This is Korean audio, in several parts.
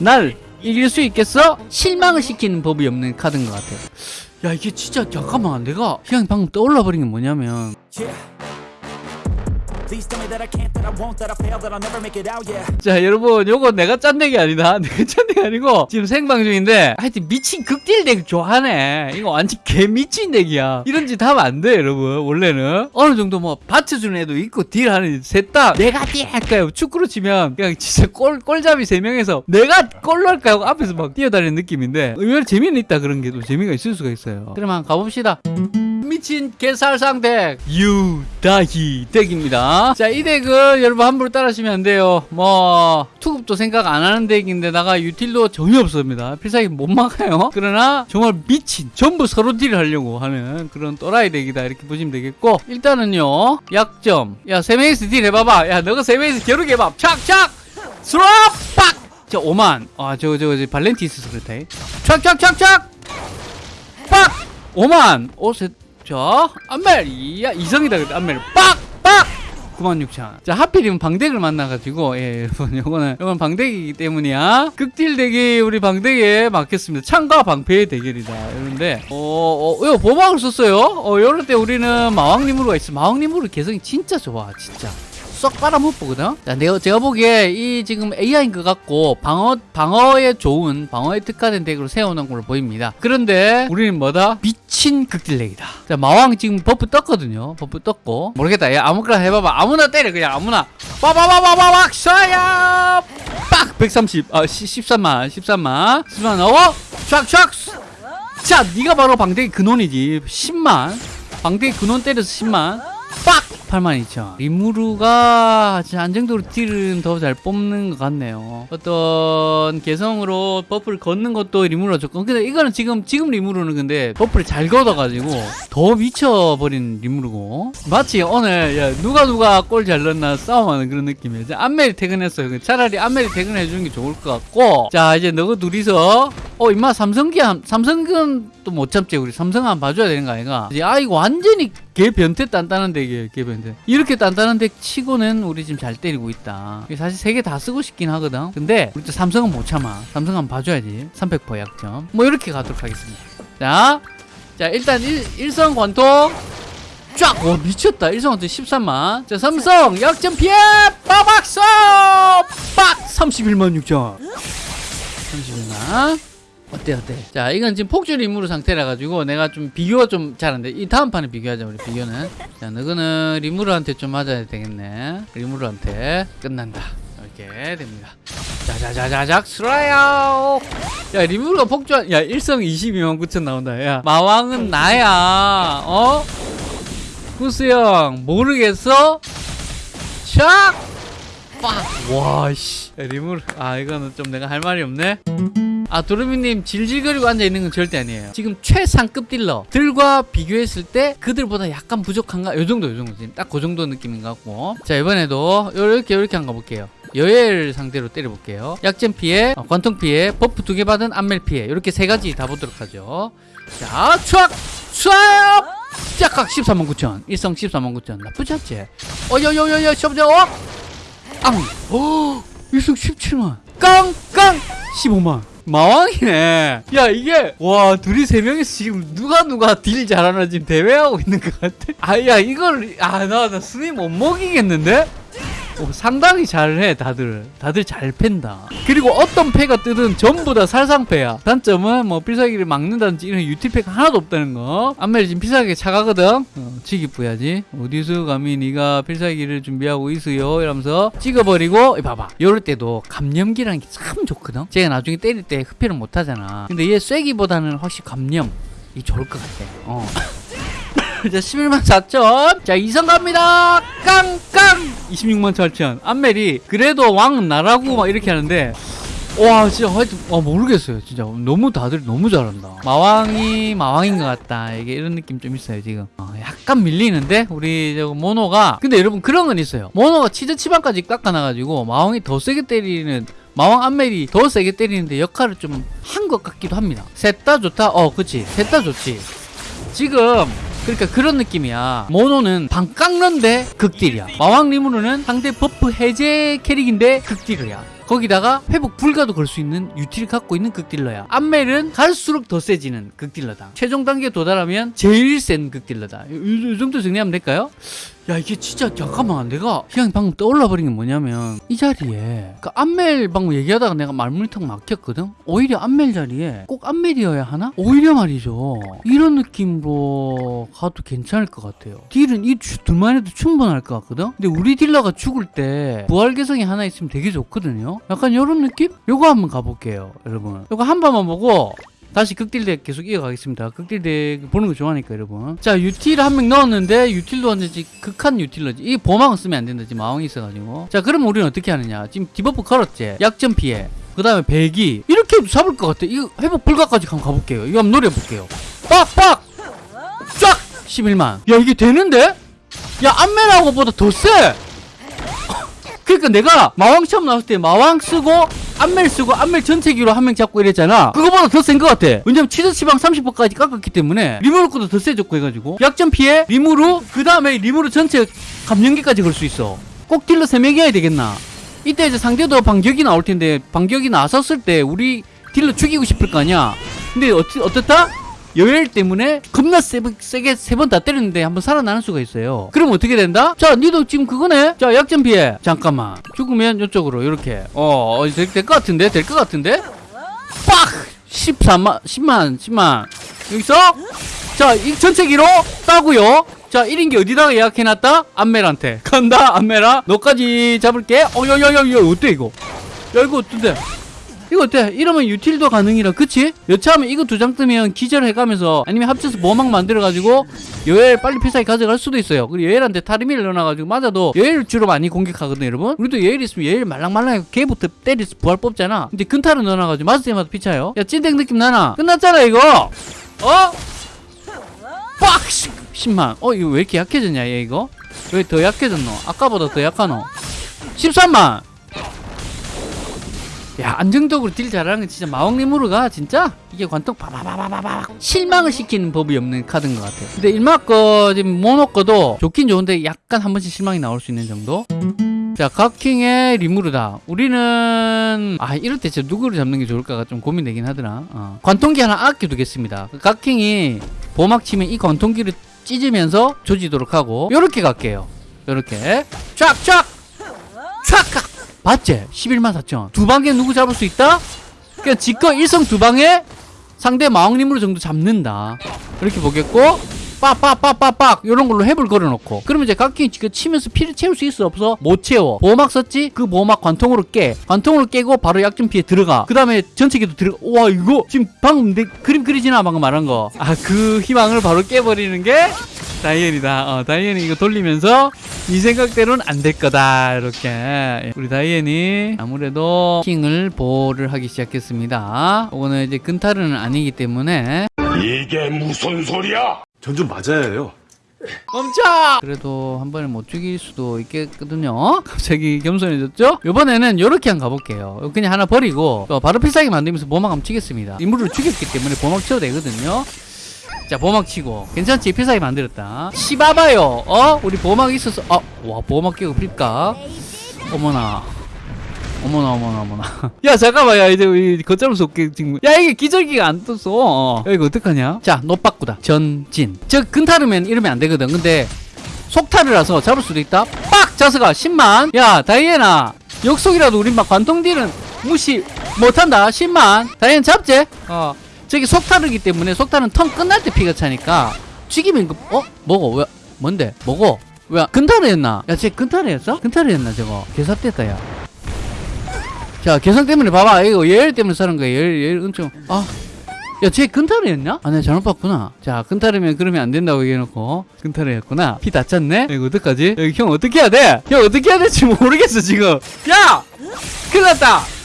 날 이길 수 있겠어? 실망을 시키는 법이 없는 카드인 것 같아요. 야 이게 진짜 잠깐만 내가 그냥 방금 떠올라 버린 게 뭐냐면 Yeah. 자 여러분 요거 내가 짠 덱이 아니다. 내가 짠 덱이 아니고 지금 생방 중인데 하여튼 미친 극딜 덱 좋아하네. 이거 완전 개 미친 덱이야. 이런 짓 하면 안 돼 여러분. 원래는 어느 정도 뭐 받쳐주는 애도 있고 딜하는 셋다 내가 딜할까요? 축구로 치면 그냥 진짜 골, 골잡이 세명에서 내가 골 넣을까요? 앞에서 막 뛰어다니는 느낌인데 의외로 재미는 있다 그런 게 또 재미가 있을 수가 있어요. 한번 가봅시다 미친 개살상 deck. 유다희 deck입니다. 자 이 deck은 여러분 함부로 따라하시면 안 돼요. 뭐 투급도 생각 안 하는 deck인데다가 util도 전혀 없습니다. 필살기 못 막아요. 그러나 정말 미친 전부 서로 deal을 하려고 하는 그런 또라이 deck이다. 이렇게 보시면 되겠고. 일단은요 약점. 야 세명이서 deal 해봐봐. 야 너가 세명이서 겨루게 해봐. 착착! 스롭 빡 자 5만. 아 저거 저거 저 발렌티 있어서 그렇다 착 착 착 착! 빡! 5만! 오, 세, 자, 안멜! 이야, 이성이다, 안멜. 빡! 빡! 96,000. 자, 하필이면 방deck을 만나가지고, 예, 요거는, 요건 방deck이기 때문이야. 극딜 덱이 우리 방덱에 맞겠습니다. 창과 방패의 대결이다. 이런데, 어, 어, 요, 보막을 썼어요. 어, 요럴 때 우리는 마왕 리무르가 있어. 마왕 리무르 개성이 진짜 좋아, 진짜. 쏙 빨아먹거든. 자, 내가 제가 보기에 이 지금 AI인 것 같고 방어 방어에 좋은 방어에 특화된 deck으로 세워놓은 걸로 보입니다. 그런데 우리는 뭐다? 미친 극deal deck이다. 자, 마왕 지금 buff 떴거든요. buff 떴고 모르겠다. 야, 아무거나 해봐봐. 아무나 때려 그냥 아무나. 빠바바바바박 쏴야. 빡 130. 아 13만 13만 13만 나와. 촥촥. 자, 네가 바로 방deck이 근원이지. 10만. 방deck이 근원 때려서 10만. 빡! 82,000. 리무르가 안정적으로 deal은 더 잘 뽑는 것 같네요. 어떤 개성으로 buff를 걷는 것도 리무르가 좋고. 근데 이거는 지금, 지금 리무르는 근데 buff를 잘 걷어가지고 더 미쳐버린 리무르고. 마치 오늘, 야, 누가 누가 골 잘 넣나 싸움하는 그런 느낌이에요. 안멜이 퇴근했어요. 차라리 안멜이 퇴근해 주는 게 좋을 것 같고. 자, 이제 너가 둘이서, 어, 임마 삼성기, 한- 삼성은 또 못 참지. 우리 삼성 한번 봐줘야 되는 거 아이가? 아, 이거 완전히 개 변태 단단한 덱이에요, 개 변태. 이렇게 단단한 덱 치고는 우리 지금 잘 때리고 있다. 사실 세 개 다 쓰고 싶긴 하거든. 근데 우리 또 삼성은 못 참아. 삼성 한번 봐줘야지. 300% 약점. 뭐 이렇게 가도록 하겠습니다. 자, 자 일단 일, 일성 관통 쫙! 와 미쳤다. 일성 관통 13만. 자 삼성 약점 피해! 빠박서! 빡! 31만 6천. 31만. 어때 어때? 자 이건 지금 폭주 리무르 상태라 가지고 내가 좀 비교가 좀 잘 안 돼. 이 다음 판에 비교하자 우리 비교는. 자 너는 리무르한테 좀 맞아야 되겠네. 리무르한테 끝난다. 이렇게 됩니다. 자자자자작 스라야. 야 리무르가 폭주한 야 일성 22만 9천 나온다. 야 마왕은 나야. 어? 구스형 모르겠어? 샥! 빡! 와, 씨. 야, 리무르. 아, 이거는 좀 내가 할 말이 없네. 아, 도르미님 질질거리고 앉아있는 건 절대 아니에요. 지금 최상급 딜러. 들과 비교했을 때 그들보다 약간 부족한가? 요 정도, 요 정도. 지금 딱 그 정도 느낌인 것 같고. 자, 이번에도 요렇게, 요렇게 한번 가볼게요. 여엘 상대로 때려볼게요. 약점 피해, 어, 관통 피해, buff 두 개 받은 안멜 피해. 이렇게 세 가지 다 보도록 하죠. 자, 촥! 촥! 짝각 13만 9천. 일성 13만 9천. 나쁘지 않지? 어, 여, 여, 여, 여, 셔, 어? 앙! 오! 일성 17만. 깡! 깡! 15만. 마왕이네. 야, 이게, 와, 둘이 세 명이서 지금 누가 누가 딜 잘하나 지금 대회하고 있는 것 같아. 아, 야, 이걸, 아, 나, 나 순위 못 먹이겠는데? 오, 상당히 잘해 다들. 다들 잘 팬다. 그리고 어떤 패가 뜨든 전부 다 살상패야. 단점은 뭐 필살기를 막는다든지 이런 유틸패가 하나도 없다는 거. 안멜이 지금 필살기 차가거든? 어, 치기 뿌야지. 어디서 감히 네가 필살기를 준비하고 있어요? 이러면서 찍어버리고 이 봐봐. 이럴 때도 감염기라는 게 참 좋거든? 제가 나중에 때릴 때 흡혈을 못하잖아. 근데 얘 쐐기보다는 확실히 감염 이 좋을 것 같아. 어. 자 11만 4천. 자 이성 갑니다. 깡깡 26만 8천. 안멜이 그래도 왕은 나라고 막 이렇게 하는데 와 진짜 하여튼 와 모르겠어요 진짜. 너무 다들 너무 잘한다. 마왕이 마왕인 것 같다. 이게 이런 느낌 좀 있어요 지금. 어, 약간 밀리는데? 우리 저 모노가. 근데 여러분 그런 건 있어요. 모노가 치즈 치반까지 깎아놔가지고 마왕이 더 세게 때리는 마왕 안멜이 더 세게 때리는데 역할을 좀 한 것 같기도 합니다. 셋 다 좋다? 어 그치. 셋 다 좋지. 지금 그러니까 그런 느낌이야. 모노는 방 깎는데 극deal이야. 마왕 리무르는 상대 buff 해제 캐릭인데 극deal이야. 거기다가 회복 불가도 걸 수 있는 util을 갖고 있는 극딜러야 암멜은 갈수록 더 세지는 극딜러다 최종 단계에 도달하면 제일 센 극딜러다 이 정도 정리하면 될까요? 야 이게 진짜 잠깐만. 내가 그냥 방금 떠올라 버린 게 뭐냐면 이 자리에 그 암멜 방금 얘기하다가 내가 말문이 턱 막혔거든? 오히려 암멜 자리에 꼭 암멜이어야 하나? 오히려 말이죠. 이런 느낌으로 가도 괜찮을 것 같아요. deal은 이 주- 둘만 해도 충분할 것 같거든? 근데 우리 딜러가 죽을 때 부활 개성이 하나 있으면 되게 좋거든요? 약간 이런 느낌? 요거 한번 가볼게요 여러분. 요거 한 번만 보고 다시 극deal deck 계속 이어가겠습니다. 극deal deck 보는 거 좋아하니까 여러분. 자 util 한 명 넣었는데 util도 완전히 극한 util러지. 이 보망은 쓰면 안 된다. 지금 마왕이 있어가지고. 자 그럼 우리는 어떻게 하느냐. 지금 debuff 걸었지. 약점 피해. 그 다음에 비기. 이렇게 해도 잡을 것 같아. 이거 회복 불가까지 한번 가볼게요. 이거 한번 노려볼게요. 빡빡! 쫙! 11만. 야 이게 되는데? 야 안멜하고 보다 더 세! 그러니까 내가 마왕 처음 나왔을 때 마왕 쓰고 안멜 쓰고 안멜 전체기로 한 명 잡고 이랬잖아. 그거보다 더 센 것 같아. 왜냐면 치즈 치방 30%까지 깎았기 때문에 리무르 것도 더 세졌고 해가지고. 약점 피해 리무르 그 다음에 리무르 전체 감염기까지 걸 수 있어. 꼭 딜러 3명이어야 되겠나. 이때 이제 상대도 반격이 나올 텐데 반격이 나섰을 때 우리 딜러 죽이고 싶을 거 아니야. 근데 어떻다 여엘 때문에 겁나 세, 세게 세 번 다 때렸는데 한번 살아나는 수가 있어요. 그럼 어떻게 된다? 자, 니도 지금 그거네? 자, 약점 피해. 잠깐만. 죽으면 이쪽으로, 이렇게. 어, 어 될, 같은데? 될 것 같은데? 빡! 14만, 10만, 10만. 여기서? 자, 이 전체 기로 따고요. 자, 1인기 어디다가 예약해놨다? 안멜한테. 간다, 안멜아. 너까지 잡을게. 어, 야, 야, 야, 야, 어때, 이거? 야, 이거 어떤데? 이거 어때? 이러면 유틸도 가능이라 그치? 여차하면 이거 두 장 뜨면 기절해가면서 아니면 합쳐서 보막 만들어가지고 여엘 빨리 필살기 가져갈 수도 있어요 그리고 여엘한테 타르미를 넣어놔가지고 맞아도 여엘 주로 많이 공격하거든 여러분 우리도 여엘 있으면 여엘 말랑말랑하게 걔부터 때려서 부활 뽑잖아 근데 근타를 넣어놔가지고 맞을 때마다 피차요 야 찐땡 느낌 나나? 끝났잖아 이거 어? 빡! 10만 어 이거 왜 이렇게 약해졌냐 얘 이거? 왜 더 약해졌노? 아까보다 더 약하노? 13만 야 안정적으로 딜 잘하는 건 진짜 마왕리무르가 진짜 이게 관통 바바바바바바 실망을 시키는 법이 없는 카드인 것 같아요. 근데 일막 거 지금 모노 거도 좋긴 좋은데 약간 한 번씩 실망이 나올 수 있는 정도? 자 각킹의 리무르다. 우리는 아 이럴 때 진짜 누구를 잡는 게 좋을까가 좀 고민되긴 하더라. 어. 관통기 하나 아껴두겠습니다. 각킹이 보막 치면 이 관통기를 찢으면서 조지도록 하고 요렇게 갈게요. 요렇게. 쫙쫙! 촥 봤지? 11만 4천 두 방에 누구 잡을 수 있다? 그러니까 지껏 일성 두 방에 상대 마왕님으로 정도 잡는다 이렇게 보겠고 빡빡빡빡빡 이런 걸로 햅을 걸어놓고 그러면 이제 각기 지금 치면서 피를 채울 수 있어 없어? 못 채워 보호막 썼지? 그 보호막 관통으로 깨 관통으로 깨고 바로 약점 피해 들어가 그 다음에 전체기도 들어가 와 이거 지금 방금 내 그림 그리지나 방금 말한 거아 그 희망을 바로 깨버리는 게 다이앤이다 어, 다이앤이 이거 돌리면서 이 생각대로는 안 될 거다 이렇게 우리 다이앤이 아무래도 킹을 보호를 하기 시작했습니다 이거는 이제 근타르는 아니기 때문에 이게 무슨 소리야? 전 좀 맞아야 해요. 멈춰! 그래도 한 번에 못 죽일 수도 있겠거든요. 갑자기 겸손해졌죠? 이번에는 이렇게 한번 가볼게요. 그냥 하나 버리고 또 바로 필살기 만들면서 보막 한번 치겠습니다. 인물을 죽였기 때문에 보막 쳐도 되거든요. 자 보막 치고 괜찮지? 필살기 만들었다. 시바바요. 어? 우리 보막 있어서 어? 와 보막 깨고 필까? 어머나. 어머나 어머나 어머나 야 잠깐만 야 이제 우리 없게 지금 야 이게 기절기가 안 떴어 어. 야 이거 어떡하냐 자노 바꾸다 전진 저 근타르면 이러면 안 되거든 근데 속타르라서 잡을 수도 있다 빡 자스가 10만 야 다이애나 역속이라도 우린 막 관통딜은 무시 못한다 10만 다이애나 잡지 어 저기 속타르기 때문에 속타르는 턴 끝날 때 피가 차니까 죽이면 이거 어? 먹어 왜 뭔데 먹어 왜 근타르였나 야쟤 근타르였어? 근타르였나 저거 개삽됐다 야 자, 개성 때문에 봐봐. 이거 예열 때문에 사는 거야. 예열, 예열 엄청. 아. 야, 쟤 근타르였냐? 아, 내가 잘못 봤구나. 자, 근타르면 그러면 안 된다고 얘기해놓고. 근타르였구나. 피다 찼네? 이거 어떡하지? 여기 형 어떻게 해야 돼? 형 어떻게 해야 될지 모르겠어, 지금. 야! 큰일 났다!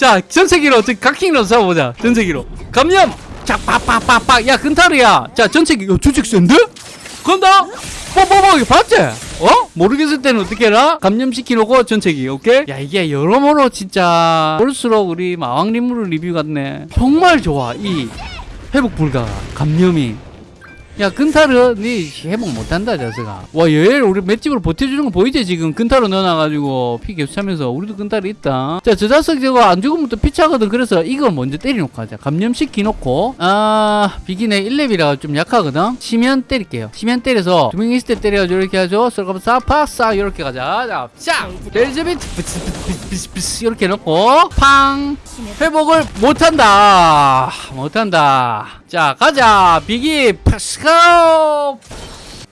자, 전체기로, 어떻게 각킹으로 잡아보자. 전체기로. 감염! 자, 빡빡빡빡. 야, 근타르야. 자, 전체기. 야, 주책 센데? 간다! 뽀뽀뽀 봤지? 어? 모르겠을 때는 어떻게 해라? 감염시키놓고 전체기 오케이? 야 이게 여러모로 진짜 볼수록 우리 마왕림무르 리뷰 같네 정말 좋아 이 회복 불가 감염이 야 근타르 니 회복 못한다 자스가 와 여엘 우리 맷집으로 버텨주는 거 보이지 지금? 근타르 넣어놔가지고 피 계속 차면서 우리도 근타르 있다. 자저 자석 저거 안 죽으면 또 피차거든. 그래서 이거 먼저 때려놓고 하자. 감염시키 놓고. 아 비기네 1렙이라 좀 약하거든? 치면 때릴게요. 치면 때려서 두 명 있을 때 때려가지고 이렇게 하죠. 썰거면 싸파싸 이렇게 가자. 자자 벨즈비트 이렇게 넣고 팡! 회복을 못한다. 못한다 자 가자. 비기 파스카오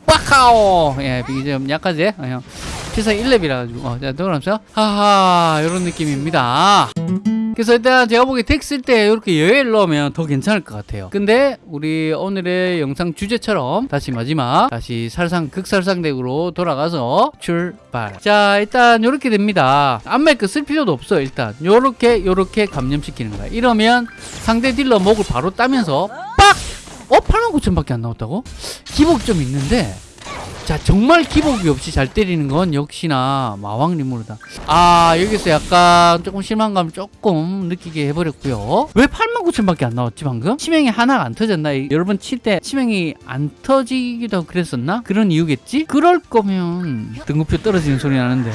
빡카오. 예 비기 좀 약하지? 어, 형. 피사 1렙이라 가지고. 어, 자 들어가면서 하하 이런 느낌입니다. 그래서 일단 제가 보기에 덱쓸 때 이렇게 여엘 넣으면 더 괜찮을 것 같아요. 근데 우리 오늘의 영상 주제처럼 다시 마지막 다시 살상 극살상 덱으로 돌아가서 출발. 자 일단 이렇게 됩니다. 안멜크 쓸 필요도 없어 일단. 요렇게 감염시키는 거야. 이러면 상대 딜러 목을 바로 따면서 빡! 어? 89,000밖에 안 나왔다고? 기복 좀 있는데 자 정말 기복이 없이 잘 때리는 건 역시나 마왕 리무르다 아 여기서 약간 조금 실망감 조금 느끼게 해버렸고요 왜 89,000밖에 안 나왔지 방금? 치명이 하나가 안 터졌나? 이- 여러분 칠 때 치명이 안 터지기도 그랬었나? 그런 이유겠지? 그럴 거면 등급표 떨어지는 소리 나는데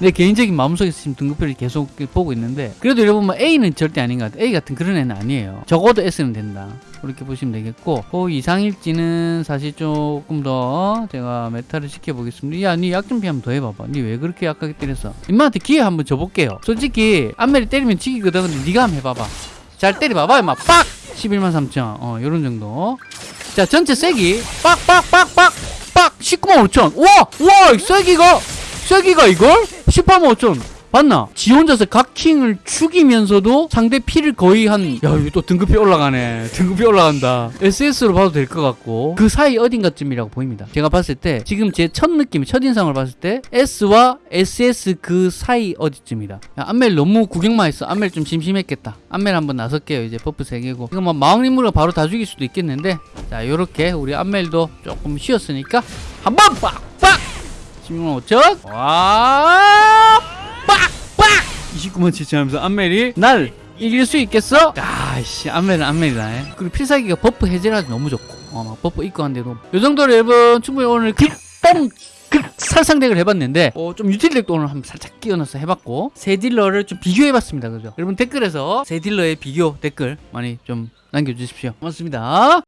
내 개인적인 마음속에서 지금 등급표를 계속 보고 있는데 그래도 여러분 뭐 A는 절대 아닌 것 같아요 A 같은 그런 애는 아니에요. 적어도 S는 된다. 그렇게 보시면 되겠고 그 이상일지는 사실 조금 더 제가 meta를 시켜보겠습니다. 야니 약좀 피하면 더 해봐봐. 니 왜 그렇게 약하게 때렸어 임마한테 기회 한번 줘볼게요. 솔직히 안멜이 때리면 지기거든. 근데 니가 한번 해봐봐. 잘 때려봐봐 임마. 빡! 11만 3천. 어 요런 정도. 자 전체 세기. 빡 빡 빡 빡 빡! 19만 5천. 와와! 세기가! 세기가 이걸 18만 5천 봤나? 지 혼자서 각킹을 죽이면서도 상대 피를 거의 한, 야, 이거 또 등급이 올라가네. 등급이 올라간다. SS로 봐도 될 것 같고, 그 사이 어딘가쯤이라고 보입니다. 제가 봤을 때, 지금 제 첫 느낌, 첫인상을 봤을 때, S와 SS 그 사이 어디쯤이다. 야, 안멜 너무 구경만 했어. 안멜 좀 심심했겠다. 안멜 한번 나설게요. 이제 buff 3개고. 이거 뭐 마왕 리무르 바로 다 죽일 수도 있겠는데, 자, 요렇게 우리 안멜도 조금 쉬었으니까, 한번 빡빡! 16만 5천. 와, 빡빡! 29만 7천 하면서 안멜이 날 이길 수 있겠어? 아씨, 안멜은 안멜이다. 예. 그리고 필살기가 buff 해제라도 너무 좋고, 어, 막 buff 입고 한데도. 요 정도로 여러분, 충분히 오늘 극동 극 살상덱을 해봤는데, 어, 좀 유틸덱도 오늘 한번 살짝 끼워넣어서 해봤고, 세 딜러를 좀 비교해봤습니다. 그죠? 여러분 댓글에서 세 딜러의 비교 댓글 많이 좀 남겨주십시오. 고맙습니다.